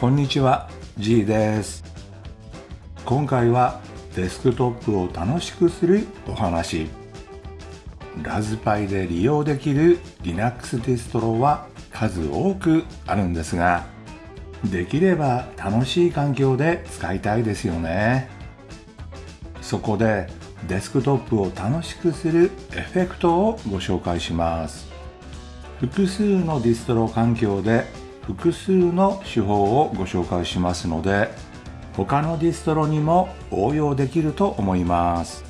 こんにちは G です。今回はデスクトップを楽しくするお話。ラズパイで利用できる Linux ディストロは数多くあるんですができれば楽しい環境で使いたいですよね。そこでデスクトップを楽しくするエフェクトをご紹介します。複数のディストロ環境で複数の手法をご紹介しますので他のディストロにも応用できると思います。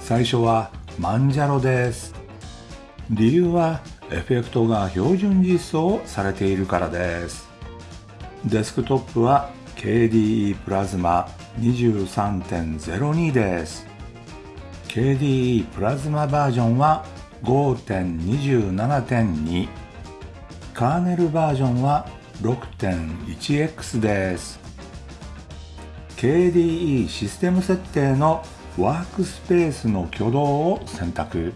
最初は Manjaro です。理由はエフェクトが標準実装されているからです。デスクトップは KDE Plasma 23.02です。KDE プラズマバージョンは5.27.2カーネルバージョンは 6.1x です。KDE システム設定のワークスペースの挙動を選択。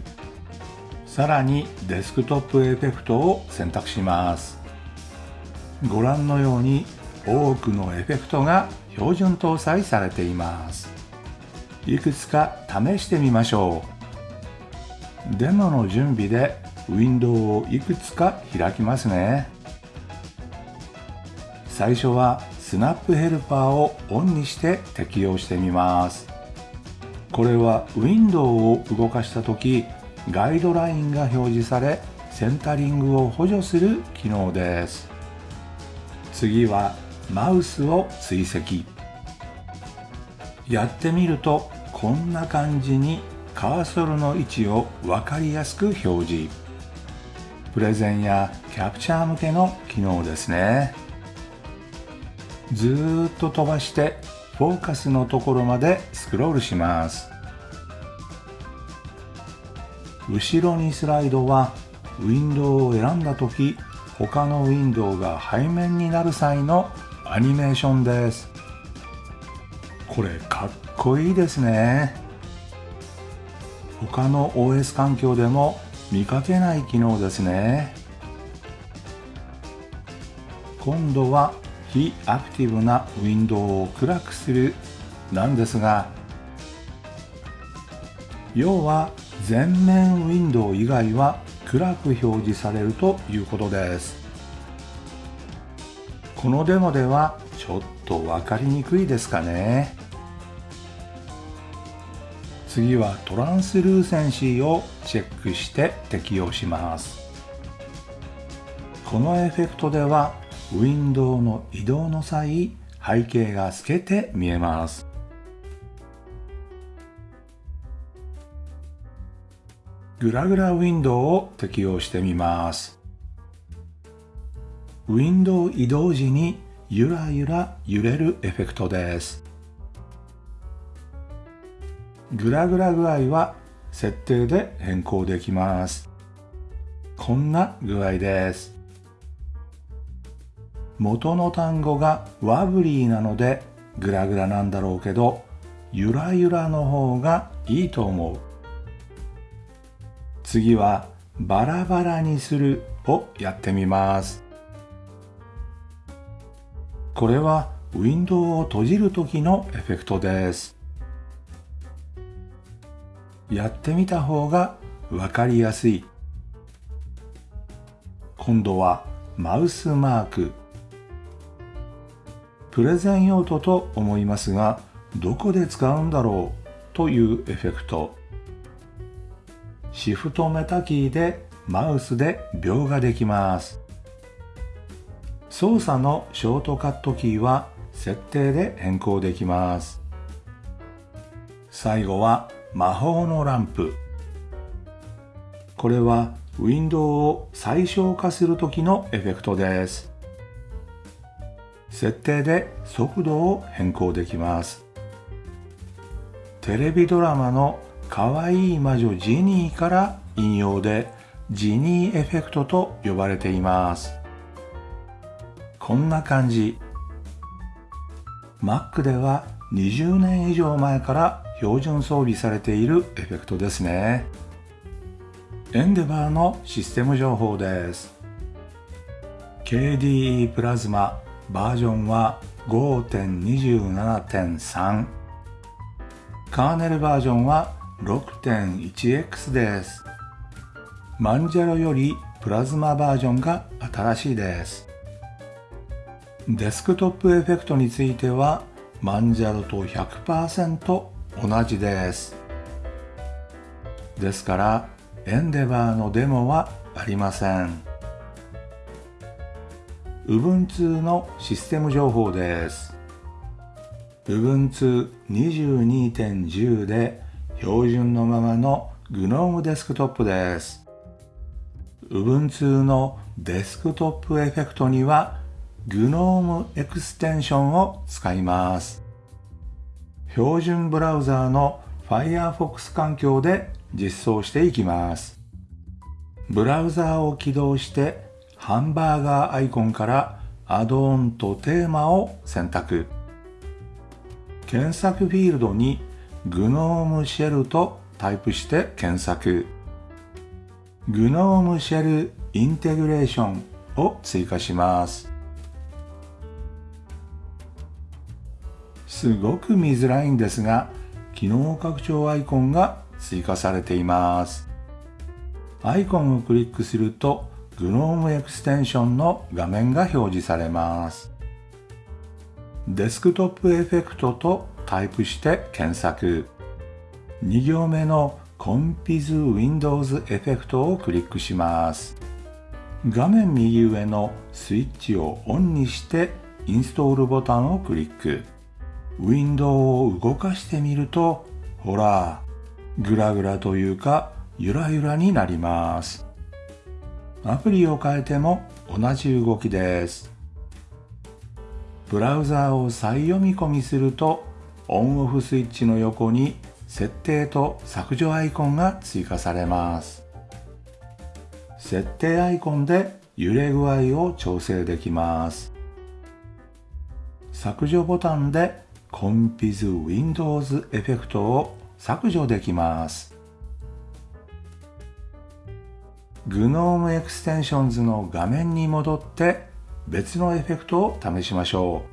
さらにデスクトップエフェクトを選択します。ご覧のように多くのエフェクトが標準搭載されています。いくつか試してみましょう。デモの準備でウィンドウをいくつか開きますね。最初はスナップヘルパーをオンにして適用してみます。これはウィンドウを動かした時ガイドラインが表示されセンタリングを補助する機能です。次はマウスを追跡。やってみるとこんな感じにカーソルの位置を分かりやすく表示。プレゼンやキャプチャー向けの機能ですね。ずっと飛ばしてフォーカスのところまでスクロールします。後ろにスライドはウィンドウを選んだ時他のウィンドウが背面になる際のアニメーションです。これかっこいいですね。他の OS 環境でも見かけない機能ですね。今度は非アクティブなウィンドウを暗くするなんですが要は全面ウィンドウ以外は暗く表示されるということです。このデモではちょっと分かりにくいですかね。次はトランスルーセンシーをチェックして適用します。このエフェクトではウィンドウの移動の際背景が透けて見えます。グラグラウィンドウを適用してみます。ウィンドウ移動時にゆらゆら揺れるエフェクトです。グラグラ具合は設定で変更できます。こんな具合です。元の単語がワブリーなのでグラグラなんだろうけど、ゆらゆらの方がいいと思う。次はバラバラにするをやってみます。これはウィンドウを閉じる時のエフェクトです。やってみた方がわかりやすい。今度はマウスマーク。プレゼン用途と思いますが、どこで使うんだろうというエフェクト。シフトメタキーでマウスで描画できます。操作のショートカットキーは設定で変更できます。最後は魔法のランプ。これはウィンドウを最小化する時のエフェクトです。設定で速度を変更できます。テレビドラマのかわいい魔女ジニーから引用でジニーエフェクトと呼ばれています。こんな感じ。Mac では20年以上前から標準装備されているエフェクトですね。エンデバーのシステム情報です。KDE プラズマバージョンは5.27.3カーネルバージョンは 6.1x です。マンジャロよりプラズマバージョンが新しいです。デスクトップエフェクトについてはマンジャロと100%同じです。ですからEndeavour のデモはありません。Ubuntu のシステム情報です。Ubuntu 22.10で標準のままの GNOME デスクトップです。Ubuntu のデスクトップエフェクトには GNOME エクステンションを使います。標準ブラウザーの Firefox 環境で実装していきます。ブラウザーを起動してハンバーガーアイコンからアドオンとテーマを選択。検索フィールドに GNOME シェルとタイプして検索。GNOME シェルインテグレーションを追加します。すごく見づらいんですが、機能拡張アイコンが追加されています。アイコンをクリックすると GNOME エクステンションの画面が表示されます。デスクトップエフェクトとタイプして検索。2行目の Compiz Windows エフェクトをクリックします。画面右上のスイッチをオンにしてインストールボタンをクリック。ウィンドウを動かしてみると、ほら、ぐらぐらというか、ゆらゆらになります。アプリを変えても同じ動きです。ブラウザーを再読み込みすると、オンオフスイッチの横に設定と削除アイコンが追加されます。設定アイコンで揺れ具合を調整できます。削除ボタンでコンピズ Windows エフェクトを削除できます。GNOME Extensions の画面に戻って別のエフェクトを試しましょ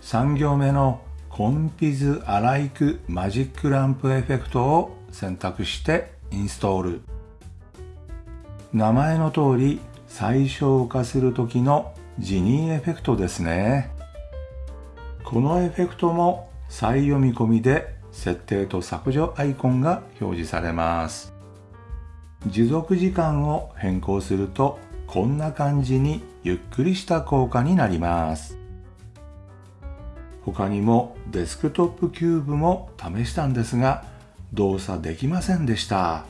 う。3行目の Compiz alike magic lamp effect を選択してインストール。名前の通り最小化する時のジニーエフェクトですね。このエフェクトも再読み込みで設定と削除アイコンが表示されます。持続時間を変更するとこんな感じにゆっくりした効果になります。他にもデスクトップキューブも試したんですが動作できませんでした。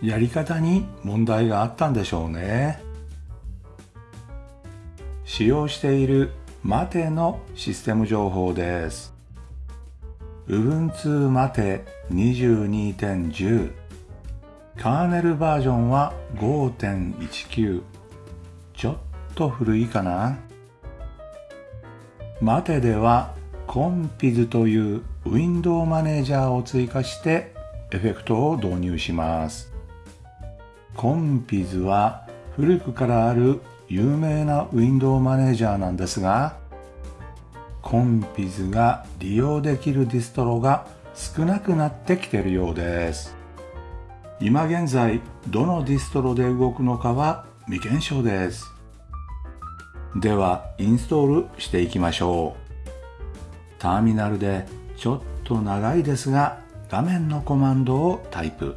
やり方に問題があったんでしょうね。使用しているマテのシステム情報です。Ubuntu マテ22.10カーネルバージョンは5.19ちょっと古いかなMATE では Compiz というウィンドウマネージャーを追加してエフェクトを導入します。 Compiz は古くからある有名なウィンドウマネージャーなんですが、 Compiz が利用できるディストロが少なくなってきてるようです。今現在どのディストロで動くのかは未検証です。ではインストールしていきましょう。ターミナルでちょっと長いですが画面のコマンドをタイプ。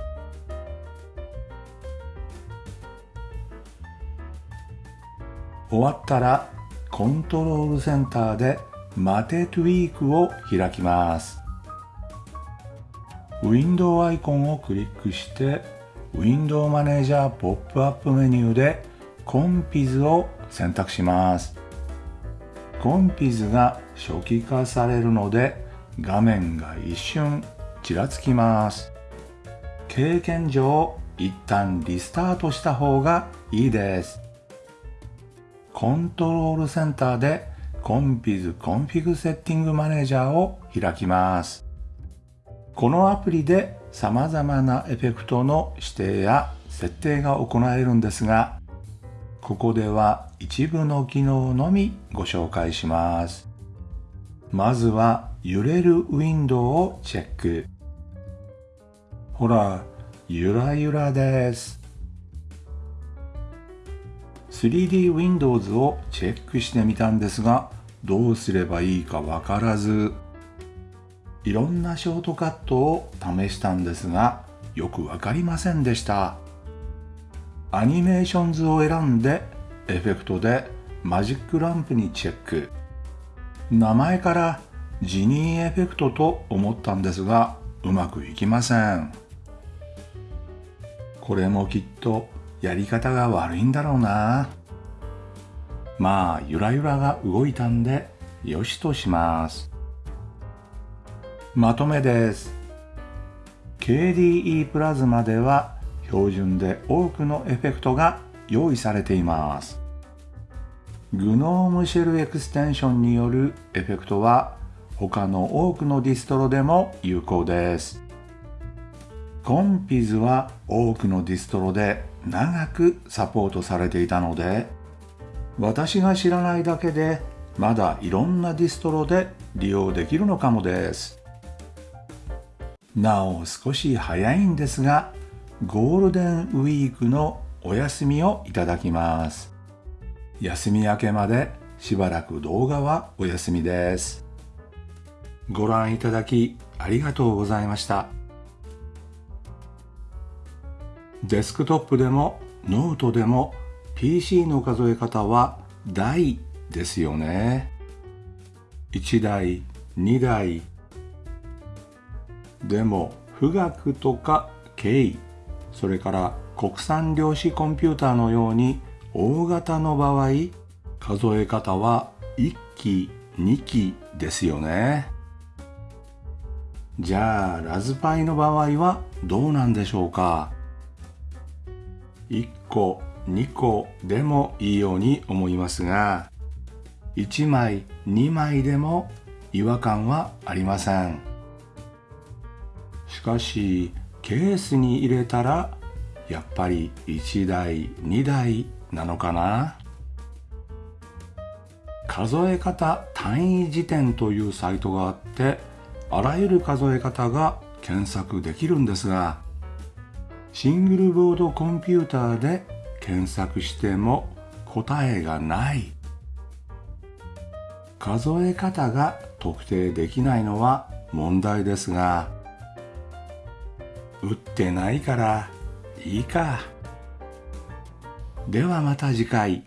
終わったらコントロールセンターでマテトゥイークを開きます。ウィンドウアイコンをクリックしてウィンドウマネージャーポップアップメニューでコンピズを選択します。コンピズが初期化されるので画面が一瞬ちらつきます。経験上一旦リスタートした方がいいです。コントロールセンターでコンピズコンフィグセッティングマネージャーを開きます。このアプリで様々なエフェクトの指定や設定が行えるんですがここでは一部の機能のみご紹介します。まずは揺れるウィンドウをチェック。ほらゆらゆらです。3D Windows をチェックしてみたんですがどうすればいいかわからず。いろんなショートカットを試したんですがよくわかりませんでした。アニメーション図を選んでエフェクトでマジックランプにチェック。名前からジニーエフェクトと思ったんですがうまくいきません。これもきっとやり方が悪いんだろうな。まあゆらゆらが動いたんでよしとします。まとめです。KDE プラズマでは標準で多くのエフェクトが用意されています。GNOME シェルエクステンションによるエフェクトは他の多くのディストロでも有効です。 Compiz は多くのディストロで長くサポートされていたので私が知らないだけでまだいろんなディストロで利用できるのかもです。なお少し早いんですがゴールデンウィークのお休みをいただきます。休み明けまでしばらく動画はお休みです。ご覧いただきありがとうございました。デスクトップでもノートでも PC の数え方は台ですよね。1台2台。でも富岳とか京それから国産量子コンピューターのように大型の場合数え方は1機2機ですよね。じゃあラズパイの場合はどうなんでしょうか？1個2個でもいいように思いますが1枚2枚でも違和感はありません。しかしケースに入れたらやっぱり1台2台なのかな？数え方単位辞典というサイトがあってあらゆる数え方が検索できるんですがシングルボードコンピューターで検索しても答えがない数え方が特定できないのは問題ですが打ってないからいいか。ではまた次回。